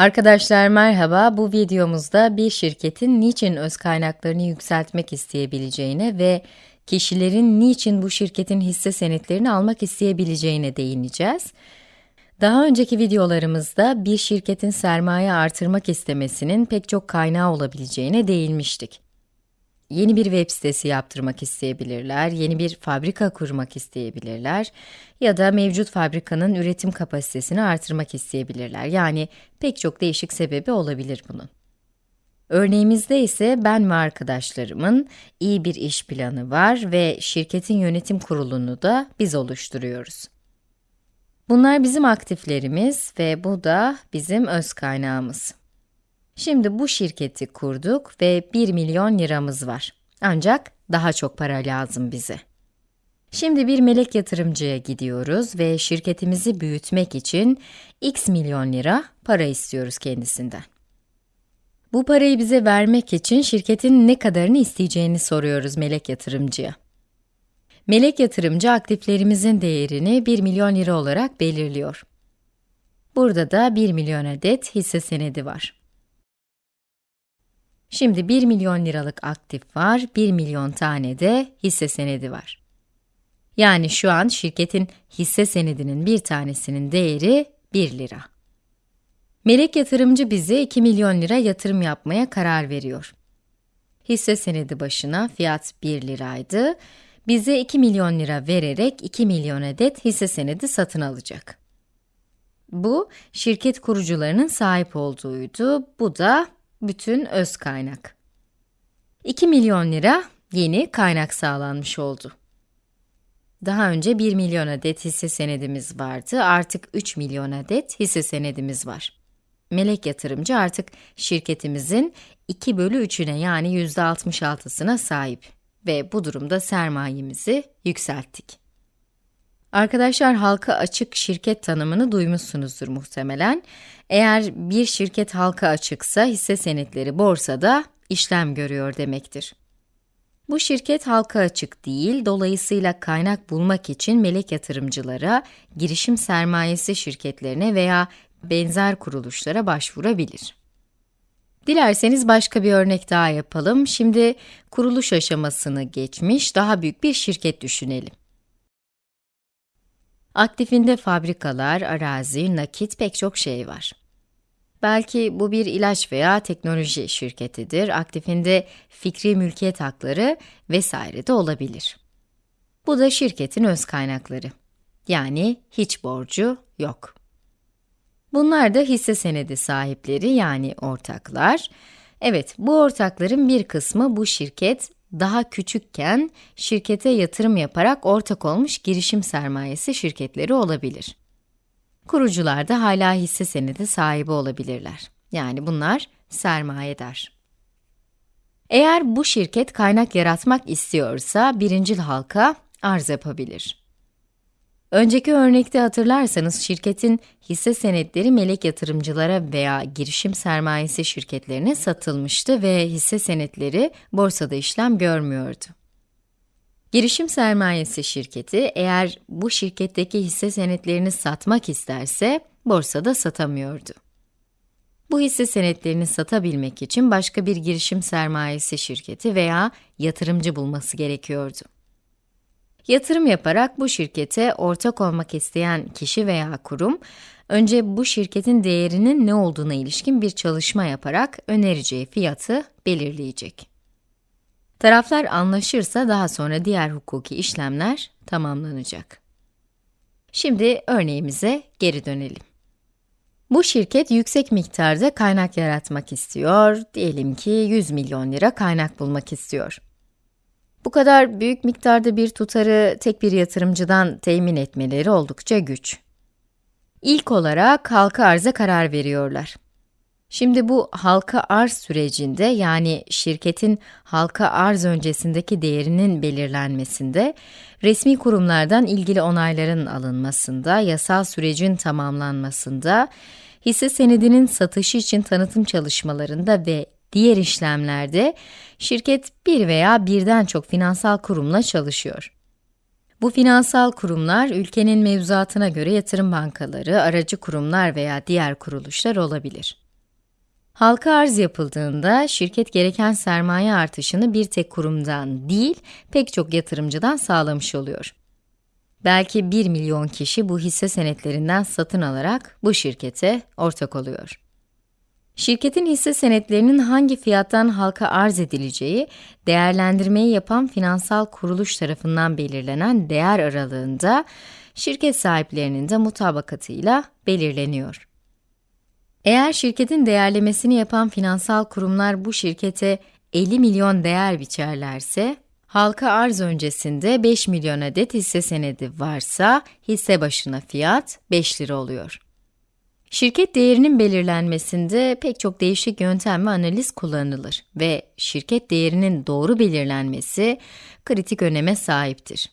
Arkadaşlar merhaba, bu videomuzda bir şirketin niçin öz kaynaklarını yükseltmek isteyebileceğine ve kişilerin niçin bu şirketin hisse senetlerini almak isteyebileceğine değineceğiz. Daha önceki videolarımızda bir şirketin sermaye artırmak istemesinin pek çok kaynağı olabileceğine değinmiştik. Yeni bir web sitesi yaptırmak isteyebilirler, yeni bir fabrika kurmak isteyebilirler ya da mevcut fabrikanın üretim kapasitesini artırmak isteyebilirler. Yani pek çok değişik sebebi olabilir bunun. Örneğimizde ise ben ve arkadaşlarımın iyi bir iş planı var ve şirketin yönetim kurulunu da biz oluşturuyoruz. Bunlar bizim aktiflerimiz ve bu da bizim öz kaynağımız. Şimdi bu şirketi kurduk ve 1 milyon liramız var. Ancak daha çok para lazım bize. Şimdi bir melek yatırımcıya gidiyoruz ve şirketimizi büyütmek için x milyon lira para istiyoruz kendisinden. Bu parayı bize vermek için şirketin ne kadarını isteyeceğini soruyoruz melek yatırımcıya. Melek yatırımcı aktiflerimizin değerini 1 milyon lira olarak belirliyor. Burada da 1 milyon adet hisse senedi var. Şimdi 1 milyon liralık aktif var, 1 milyon tane de hisse senedi var. Yani şu an şirketin hisse senedinin bir tanesinin değeri 1 lira. Melek yatırımcı bize 2 milyon lira yatırım yapmaya karar veriyor. Hisse senedi başına fiyat 1 liraydı. Bize 2 milyon lira vererek 2 milyon adet hisse senedi satın alacak. Bu, şirket kurucularının sahip olduğuydu. Bu da bütün öz kaynak. 2 milyon lira yeni kaynak sağlanmış oldu. Daha önce 1 milyon adet hisse senedimiz vardı, artık 3 milyon adet hisse senedimiz var. Melek yatırımcı artık şirketimizin 2 bölü 3'üne yani %66'sına sahip ve bu durumda sermayemizi yükselttik. Arkadaşlar halka açık şirket tanımını duymuşsunuzdur muhtemelen. Eğer bir şirket halka açıksa hisse senetleri borsada işlem görüyor demektir. Bu şirket halka açık değil, dolayısıyla kaynak bulmak için melek yatırımcılara, girişim sermayesi şirketlerine veya benzer kuruluşlara başvurabilir. Dilerseniz başka bir örnek daha yapalım. Şimdi kuruluş aşamasını geçmiş, daha büyük bir şirket düşünelim. Aktifinde fabrikalar, arazi, nakit pek çok şey var. Belki bu bir ilaç veya teknoloji şirketidir, aktifinde fikri mülkiyet hakları vesaire de olabilir. Bu da şirketin öz kaynakları. Yani hiç borcu yok. Bunlar da hisse senedi sahipleri yani ortaklar. Evet, bu ortakların bir kısmı bu şirket daha küçükken şirkete yatırım yaparak ortak olmuş girişim sermayesi şirketleri olabilir. Kurucular da hala hisse senedi sahibi olabilirler. Yani bunlar sermayedar. Eğer bu şirket kaynak yaratmak istiyorsa birincil halka arz yapabilir. Önceki örnekte hatırlarsanız şirketin hisse senetleri melek yatırımcılara veya girişim sermayesi şirketlerine satılmıştı ve hisse senetleri borsada işlem görmüyordu. Girişim sermayesi şirketi eğer bu şirketteki hisse senetlerini satmak isterse borsada satamıyordu. Bu hisse senetlerini satabilmek için başka bir girişim sermayesi şirketi veya yatırımcı bulması gerekiyordu. Yatırım yaparak bu şirkete ortak olmak isteyen kişi veya kurum, önce bu şirketin değerinin ne olduğuna ilişkin bir çalışma yaparak önereceği fiyatı belirleyecek. Taraflar anlaşırsa daha sonra diğer hukuki işlemler tamamlanacak. Şimdi örneğimize geri dönelim. Bu şirket yüksek miktarda kaynak yaratmak istiyor, diyelim ki 100 milyon lira kaynak bulmak istiyor. Bu kadar büyük miktarda bir tutarı tek bir yatırımcıdan temin etmeleri oldukça güç. İlk olarak halka arza karar veriyorlar. Şimdi bu halka arz sürecinde yani şirketin halka arz öncesindeki değerinin belirlenmesinde, resmi kurumlardan ilgili onayların alınmasında, yasal sürecin tamamlanmasında, hisse senedinin satışı için tanıtım çalışmalarında ve Diğer işlemlerde şirket bir veya birden çok finansal kurumla çalışıyor. Bu finansal kurumlar ülkenin mevzuatına göre yatırım bankaları, aracı kurumlar veya diğer kuruluşlar olabilir. Halka arz yapıldığında şirket gereken sermaye artışını bir tek kurumdan değil, pek çok yatırımcıdan sağlamış oluyor. Belki 1 milyon kişi bu hisse senetlerinden satın alarak bu şirkete ortak oluyor. Şirketin hisse senetlerinin hangi fiyattan halka arz edileceği, değerlendirmeyi yapan finansal kuruluş tarafından belirlenen değer aralığında, şirket sahiplerinin de mutabakatıyla belirleniyor. Eğer şirketin değerlemesini yapan finansal kurumlar bu şirkete 50 milyon değer biçerlerse, halka arz öncesinde 5 milyon adet hisse senedi varsa, hisse başına fiyat 5 lira oluyor. Şirket değerinin belirlenmesinde pek çok değişik yöntem ve analiz kullanılır ve şirket değerinin doğru belirlenmesi kritik öneme sahiptir.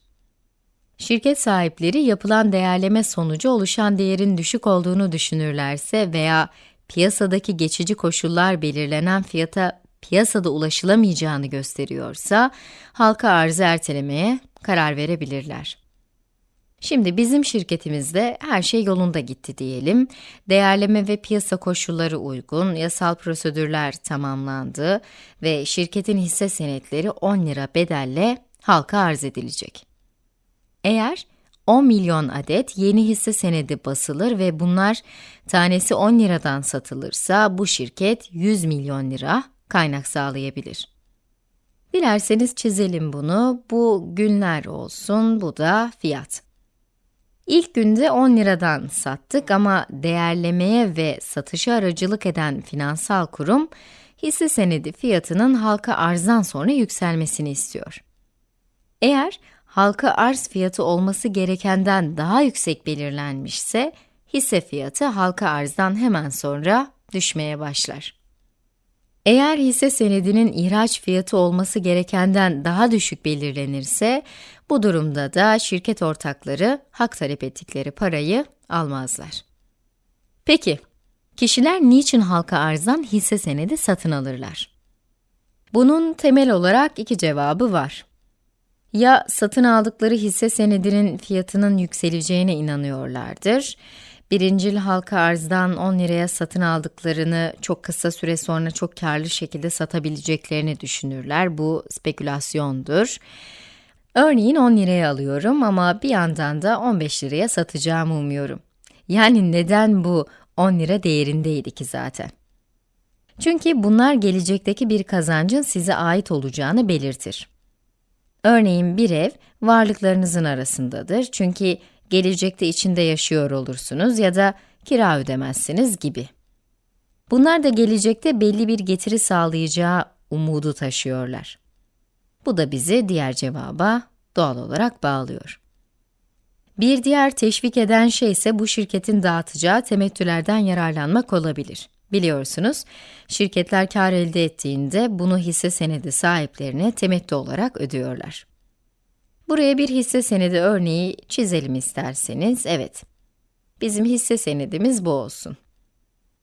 Şirket sahipleri yapılan değerleme sonucu oluşan değerin düşük olduğunu düşünürlerse veya piyasadaki geçici koşullar belirlenen fiyata piyasada ulaşılamayacağını gösteriyorsa, halka arzı ertelemeye karar verebilirler. Şimdi bizim şirketimizde her şey yolunda gitti diyelim. Değerleme ve piyasa koşulları uygun, yasal prosedürler tamamlandı ve şirketin hisse senetleri 10 lira bedelle halka arz edilecek. Eğer 10 milyon adet yeni hisse senedi basılır ve bunlar tanesi 10 liradan satılırsa bu şirket 100 milyon lira kaynak sağlayabilir. Dilerseniz çizelim bunu. Bu günler olsun, bu da fiyat. İlk günde 10 liradan sattık ama değerlemeye ve satışa aracılık eden finansal kurum, hisse senedi fiyatının halka arzdan sonra yükselmesini istiyor. Eğer halka arz fiyatı olması gerekenden daha yüksek belirlenmişse, hisse fiyatı halka arzdan hemen sonra düşmeye başlar. Eğer hisse senedinin ihraç fiyatı olması gerekenden daha düşük belirlenirse, bu durumda da şirket ortakları hak talep ettikleri parayı almazlar. Peki, kişiler niçin halka arzdan hisse senedi satın alırlar? Bunun temel olarak iki cevabı var. Ya satın aldıkları hisse senedinin fiyatının yükseleceğine inanıyorlardır birincil halka arzdan 10 liraya satın aldıklarını çok kısa süre sonra çok karlı şekilde satabileceklerini düşünürler. Bu spekülasyondur. Örneğin 10 liraya alıyorum ama bir yandan da 15 liraya satacağımı umuyorum. Yani neden bu 10 lira değerindeydi ki zaten? Çünkü bunlar gelecekteki bir kazancın size ait olacağını belirtir. Örneğin bir ev varlıklarınızın arasındadır çünkü gelecekte içinde yaşıyor olursunuz ya da kira ödemezsiniz gibi. Bunlar da gelecekte belli bir getiri sağlayacağı umudu taşıyorlar. Bu da bizi diğer cevaba doğal olarak bağlıyor. Bir diğer teşvik eden şey ise bu şirketin dağıtacağı temettülerden yararlanmak olabilir. Biliyorsunuz, şirketler kar elde ettiğinde bunu hisse senedi sahiplerine temettü olarak ödüyorlar. Buraya bir hisse senedi örneği çizelim isterseniz. Evet, bizim hisse senedimiz bu olsun.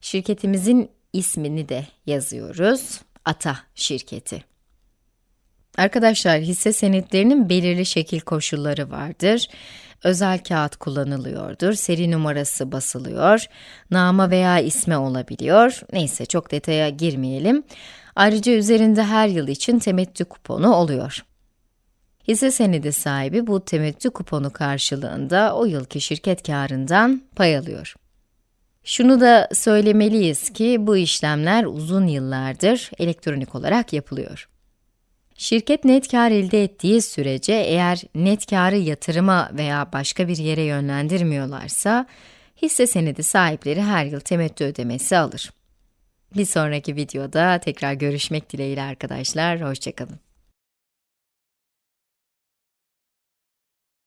Şirketimizin ismini de yazıyoruz. Ata şirketi. Arkadaşlar, hisse senetlerinin belirli şekil koşulları vardır. Özel kağıt kullanılıyordur, seri numarası basılıyor, nama veya isme olabiliyor. Neyse, çok detaya girmeyelim. Ayrıca üzerinde her yıl için temettü kuponu oluyor. Hisse senedi sahibi bu temettü kuponu karşılığında o yılki şirket karından pay alıyor. Şunu da söylemeliyiz ki bu işlemler uzun yıllardır elektronik olarak yapılıyor. Şirket net kar elde ettiği sürece eğer net karı yatırıma veya başka bir yere yönlendirmiyorlarsa, hisse senedi sahipleri her yıl temettü ödemesi alır. Bir sonraki videoda tekrar görüşmek dileğiyle arkadaşlar, hoşçakalın.